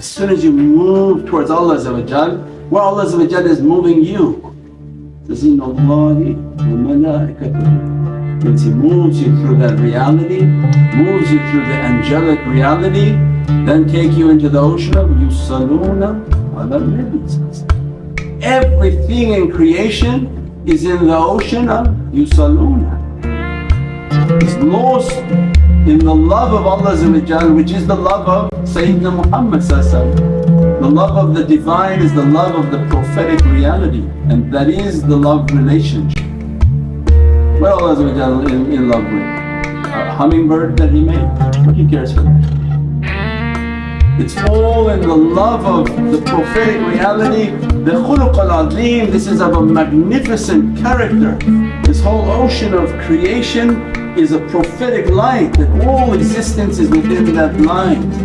As soon as you move towards Allah where Allah is moving you. Means He moves you through that reality, moves you through the angelic reality, then take you into the ocean of yusalluna ala Everything in creation is in the ocean of yusalluna. It's lost in the love of Allah which is the love of Sayyidina Muhammad The love of the Divine is the love of the prophetic reality and that is the love relationship. What Allah in, in love with? A hummingbird that He made? What He cares for that? It's all in the love of the prophetic reality, the khuluq al-azim, this is of a magnificent character. This whole ocean of creation is a prophetic light that all existence is within that light.